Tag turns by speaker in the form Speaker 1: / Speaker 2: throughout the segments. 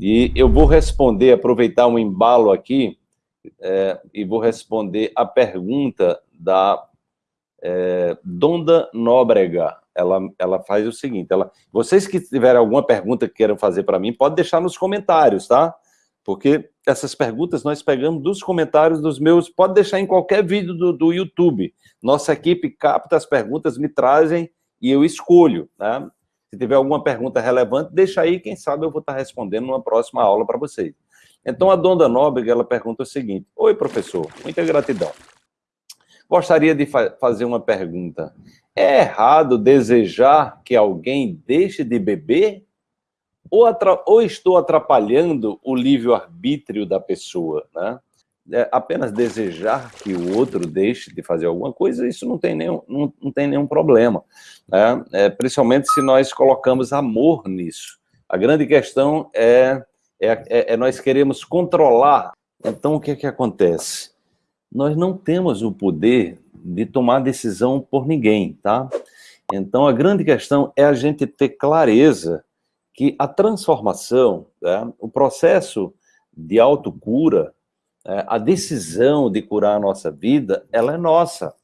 Speaker 1: E eu vou responder, aproveitar um embalo aqui, é, e vou responder a pergunta da é, Donda Nóbrega. Ela, ela faz o seguinte, ela, vocês que tiverem alguma pergunta que queiram fazer para mim, pode deixar nos comentários, tá? Porque essas perguntas nós pegamos dos comentários dos meus, pode deixar em qualquer vídeo do, do YouTube. Nossa equipe capta as perguntas, me trazem e eu escolho, né? Se tiver alguma pergunta relevante, deixa aí, quem sabe eu vou estar respondendo numa próxima aula para vocês. Então, a Donda Nóbrega, ela pergunta o seguinte, Oi, professor, muita gratidão. Gostaria de fa fazer uma pergunta. É errado desejar que alguém deixe de beber? Ou, ou estou atrapalhando o livre-arbítrio da pessoa, né? É, apenas desejar que o outro deixe de fazer alguma coisa, isso não tem nenhum, não, não tem nenhum problema. Né? É, principalmente se nós colocamos amor nisso. A grande questão é, é, é, é nós queremos controlar. Então, o que é que acontece? Nós não temos o poder de tomar decisão por ninguém, tá? Então, a grande questão é a gente ter clareza que a transformação, né, o processo de autocura, a decisão de curar a nossa vida, ela é nossa.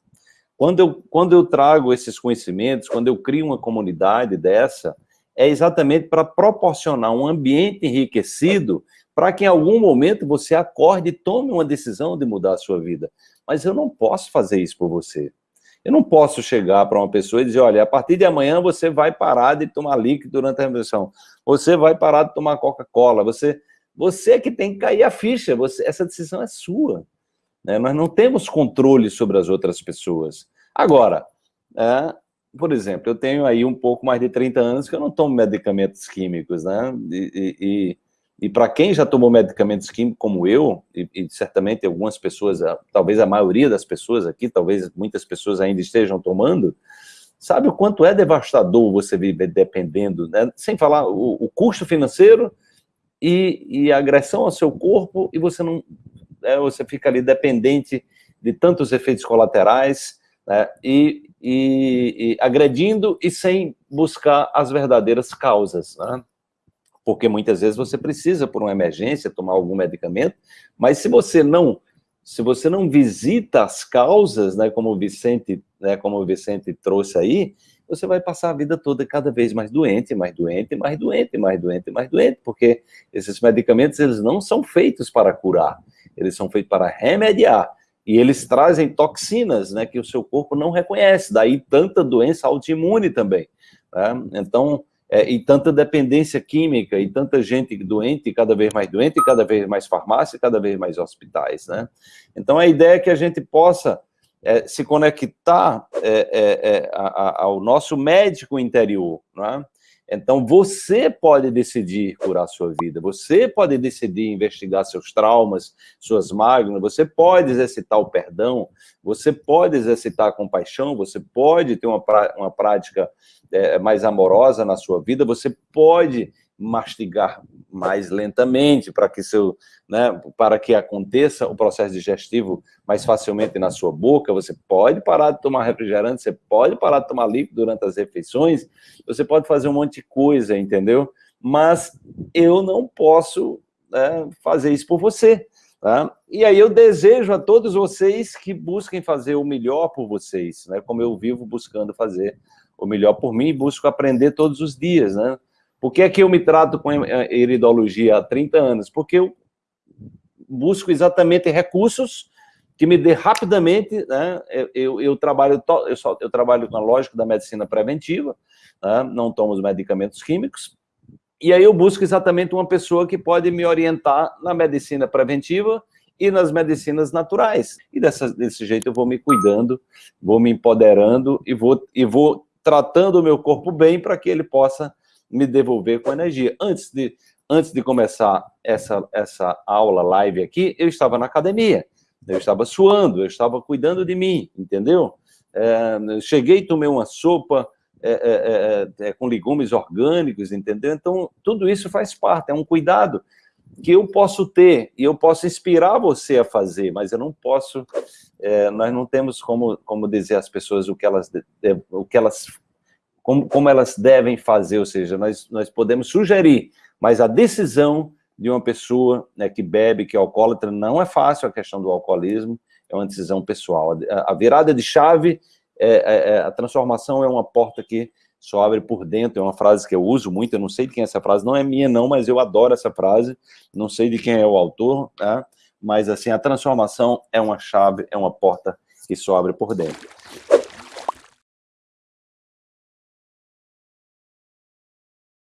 Speaker 1: Quando eu, quando eu trago esses conhecimentos, quando eu crio uma comunidade dessa, é exatamente para proporcionar um ambiente enriquecido para que em algum momento você acorde e tome uma decisão de mudar a sua vida. Mas eu não posso fazer isso por você. Eu não posso chegar para uma pessoa e dizer, olha, a partir de amanhã você vai parar de tomar líquido durante a refeição. Você vai parar de tomar Coca-Cola. Você você que tem que cair a ficha, você, essa decisão é sua. Né? Nós não temos controle sobre as outras pessoas. Agora, é, por exemplo, eu tenho aí um pouco mais de 30 anos que eu não tomo medicamentos químicos, né? E, e, e para quem já tomou medicamentos químicos como eu, e, e, certamente algumas pessoas, talvez a maioria das pessoas aqui, talvez muitas pessoas ainda estejam tomando, sabe o quanto é devastador você viver dependendo, né? Sem falar o, o custo financeiro e, e agressão ao seu corpo e você não é, você fica ali dependente de tantos efeitos colaterais né, e, e, e, agredindo e sem buscar as verdadeiras causas, né? porque muitas vezes você precisa, por uma emergência, tomar algum medicamento, mas se você não se você não visita as causas, né, como o Vicente, né, como o Vicente trouxe aí, você vai passar a vida toda cada vez mais doente, mais doente, mais doente, mais doente, mais doente, porque esses medicamentos, eles não são feitos para curar, eles são feitos para remediar, e eles trazem toxinas, né, que o seu corpo não reconhece, daí tanta doença autoimune também, né? então, é, e tanta dependência química, e tanta gente doente, cada vez mais doente, cada vez mais farmácia, cada vez mais hospitais, né? Então, a ideia é que a gente possa é, se conectar é, é, é a, a, ao nosso médico interior, é? Então, você pode decidir curar a sua vida, você pode decidir investigar seus traumas, suas mágoas, você pode exercitar o perdão, você pode exercitar a compaixão, você pode ter uma, uma prática é, mais amorosa na sua vida, você pode mastigar mais lentamente para que seu, né, para que aconteça o processo digestivo mais facilmente na sua boca, você pode parar de tomar refrigerante, você pode parar de tomar líquido durante as refeições, você pode fazer um monte de coisa, entendeu? Mas eu não posso né, fazer isso por você. Tá? E aí eu desejo a todos vocês que busquem fazer o melhor por vocês, né? como eu vivo buscando fazer o melhor por mim e busco aprender todos os dias, né? Por que é que eu me trato com iridologia há 30 anos? Porque eu busco exatamente recursos que me dê rapidamente, né? eu, eu, eu trabalho, eu, só, eu trabalho com a lógica da medicina preventiva, né? não tomo os medicamentos químicos, e aí eu busco exatamente uma pessoa que pode me orientar na medicina preventiva e nas medicinas naturais. E dessa, desse jeito eu vou me cuidando, vou me empoderando e vou, e vou tratando o meu corpo bem para que ele possa me devolver com energia. Antes de, antes de começar essa, essa aula live aqui, eu estava na academia, eu estava suando, eu estava cuidando de mim, entendeu? É, cheguei, tomei uma sopa é, é, é, é com legumes orgânicos, entendeu? Então, tudo isso faz parte, é um cuidado que eu posso ter, e eu posso inspirar você a fazer, mas eu não posso, é, nós não temos como, como dizer às pessoas o que elas, o que elas como, como elas devem fazer, ou seja, nós, nós podemos sugerir, mas a decisão de uma pessoa né, que bebe, que é alcoólatra, não é fácil a questão do alcoolismo, é uma decisão pessoal. A, a virada de chave, é, é, é, a transformação é uma porta que só abre por dentro, é uma frase que eu uso muito, eu não sei de quem é essa frase, não é minha não, mas eu adoro essa frase, não sei de quem é o autor, tá? mas assim, a transformação é uma chave, é uma porta que só abre por dentro.